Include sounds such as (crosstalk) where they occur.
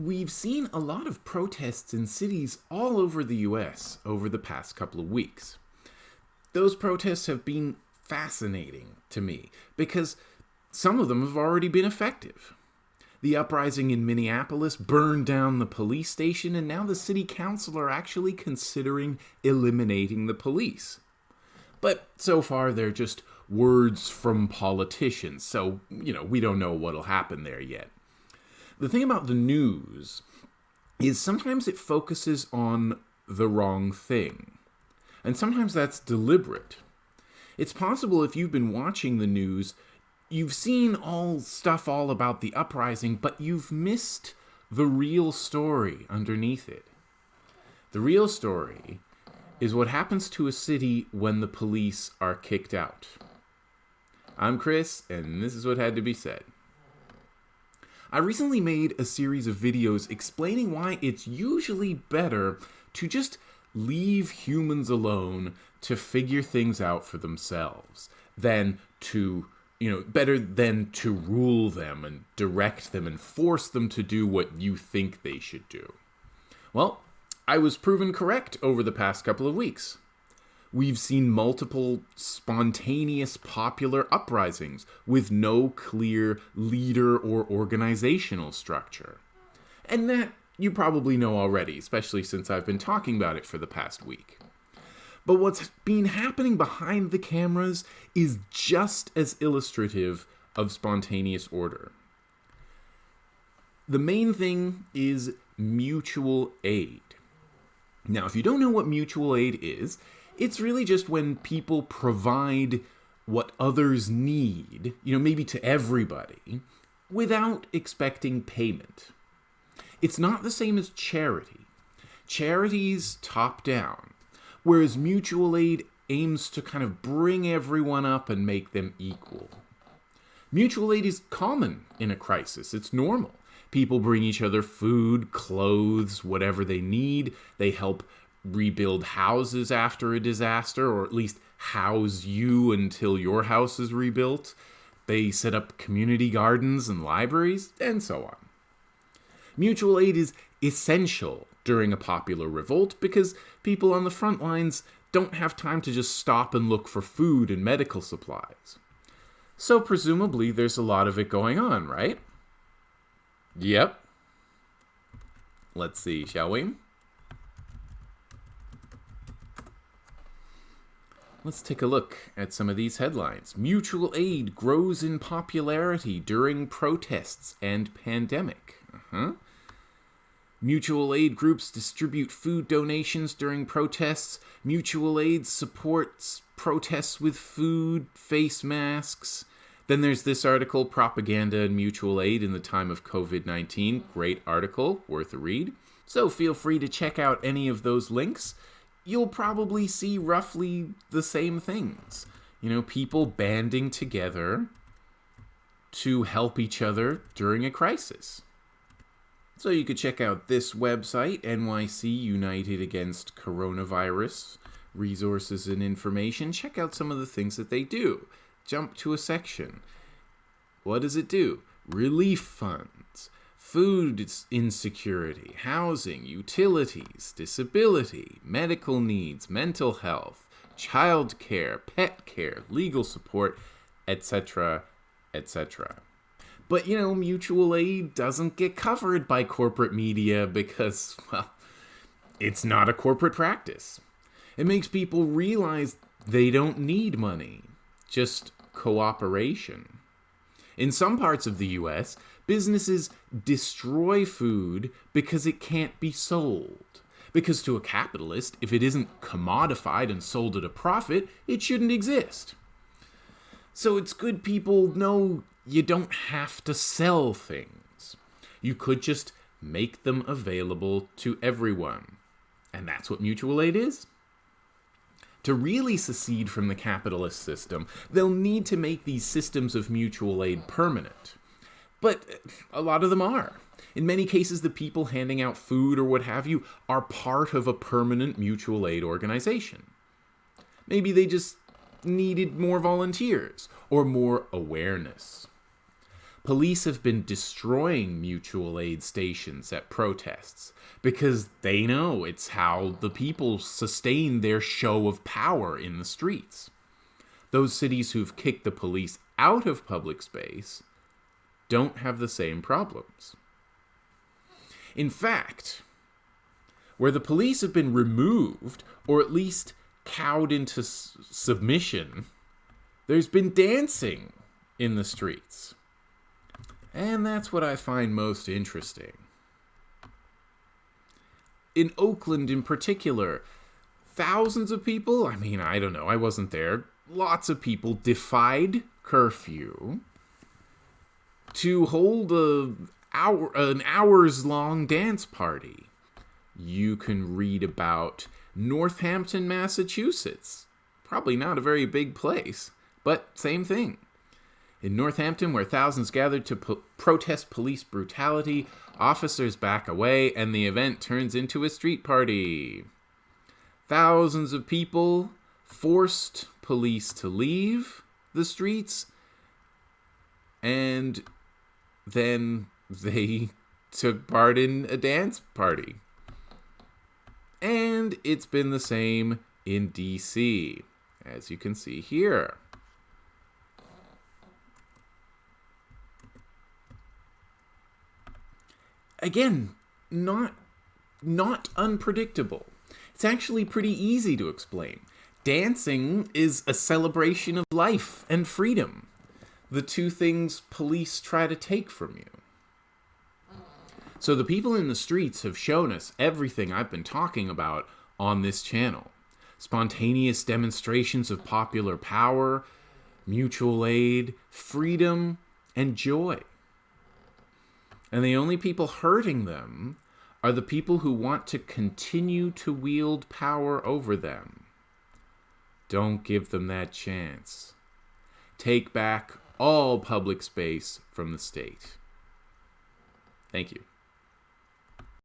We've seen a lot of protests in cities all over the US over the past couple of weeks. Those protests have been fascinating to me because some of them have already been effective. The uprising in Minneapolis burned down the police station, and now the city council are actually considering eliminating the police. But so far, they're just words from politicians, so, you know, we don't know what'll happen there yet. The thing about the news is sometimes it focuses on the wrong thing, and sometimes that's deliberate. It's possible if you've been watching the news you've seen all stuff all about the uprising, but you've missed the real story underneath it. The real story is what happens to a city when the police are kicked out. I'm Chris, and this is what had to be said. I recently made a series of videos explaining why it's usually better to just leave humans alone to figure things out for themselves than to you know, better than to rule them and direct them and force them to do what you think they should do. Well, I was proven correct over the past couple of weeks. We've seen multiple spontaneous popular uprisings with no clear leader or organizational structure. And that you probably know already, especially since I've been talking about it for the past week. But what's been happening behind the cameras is just as illustrative of spontaneous order. The main thing is mutual aid. Now, if you don't know what mutual aid is, it's really just when people provide what others need, you know, maybe to everybody, without expecting payment. It's not the same as charity. Charity's top down whereas mutual aid aims to kind of bring everyone up and make them equal. Mutual aid is common in a crisis, it's normal. People bring each other food, clothes, whatever they need. They help rebuild houses after a disaster, or at least house you until your house is rebuilt. They set up community gardens and libraries, and so on. Mutual aid is essential during a popular revolt because people on the front lines don't have time to just stop and look for food and medical supplies. So presumably there's a lot of it going on, right? Yep. Let's see, shall we? Let's take a look at some of these headlines. Mutual aid grows in popularity during protests and pandemic. Uh-huh. Mutual aid groups distribute food donations during protests. Mutual aid supports protests with food, face masks. Then there's this article, Propaganda and Mutual Aid in the Time of COVID 19. Great article, worth a read. So feel free to check out any of those links. You'll probably see roughly the same things. You know, people banding together to help each other during a crisis. So you could check out this website, NYC United Against Coronavirus Resources and Information. Check out some of the things that they do. Jump to a section. What does it do? Relief funds, food insecurity, housing, utilities, disability, medical needs, mental health, child care, pet care, legal support, etc., etc. But, you know, mutual aid doesn't get covered by corporate media because, (laughs) well, it's not a corporate practice. It makes people realize they don't need money, just cooperation. In some parts of the US, businesses destroy food because it can't be sold. Because to a capitalist, if it isn't commodified and sold at a profit, it shouldn't exist. So it's good people know you don't have to sell things. You could just make them available to everyone. And that's what mutual aid is. To really secede from the capitalist system, they'll need to make these systems of mutual aid permanent. But uh, a lot of them are. In many cases, the people handing out food or what have you are part of a permanent mutual aid organization. Maybe they just needed more volunteers or more awareness police have been destroying mutual aid stations at protests because they know it's how the people sustain their show of power in the streets. Those cities who've kicked the police out of public space don't have the same problems. In fact, where the police have been removed, or at least cowed into submission, there's been dancing in the streets. And that's what I find most interesting. In Oakland, in particular, thousands of people, I mean, I don't know, I wasn't there, lots of people defied curfew to hold a hour an hours long dance party. You can read about Northampton, Massachusetts. Probably not a very big place, but same thing. In Northampton, where thousands gathered to po- protest police brutality, officers back away and the event turns into a street party. Thousands of people forced police to leave the streets and then they took part in a dance party. And it's been the same in DC, as you can see here. Again, not not unpredictable. It's actually pretty easy to explain. Dancing is a celebration of life and freedom the two things police try to take from you. So the people in the streets have shown us everything I've been talking about on this channel spontaneous demonstrations of popular power, mutual aid, freedom, and joy. And the only people hurting them are the people who want to continue to wield power over them. Don't give them that chance. Take back all public space from the state. Thank you.